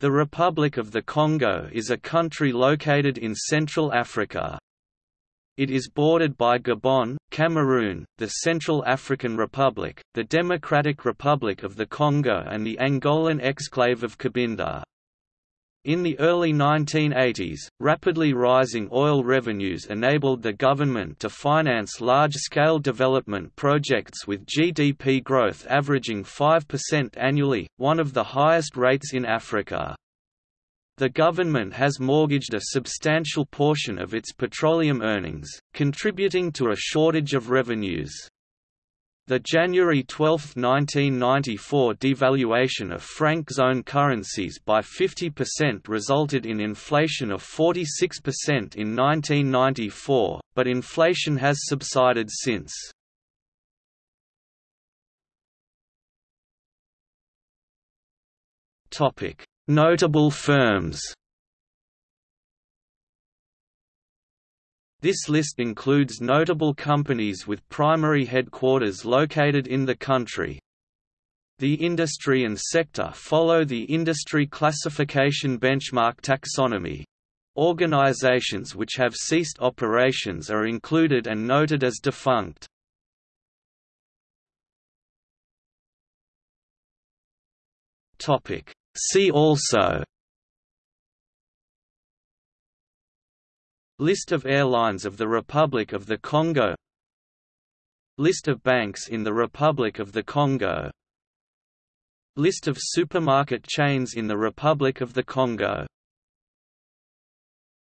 The Republic of the Congo is a country located in Central Africa. It is bordered by Gabon, Cameroon, the Central African Republic, the Democratic Republic of the Congo and the Angolan exclave of Cabinda. In the early 1980s, rapidly rising oil revenues enabled the government to finance large-scale development projects with GDP growth averaging 5% annually, one of the highest rates in Africa. The government has mortgaged a substantial portion of its petroleum earnings, contributing to a shortage of revenues. The January 12, 1994 devaluation of franc zone currencies by 50% resulted in inflation of 46% in 1994, but inflation has subsided since. Notable firms This list includes notable companies with primary headquarters located in the country. The industry and sector follow the industry classification benchmark taxonomy. Organizations which have ceased operations are included and noted as defunct. See also List of airlines of the Republic of the Congo. List of banks in the Republic of the Congo. List of supermarket chains in the Republic of the Congo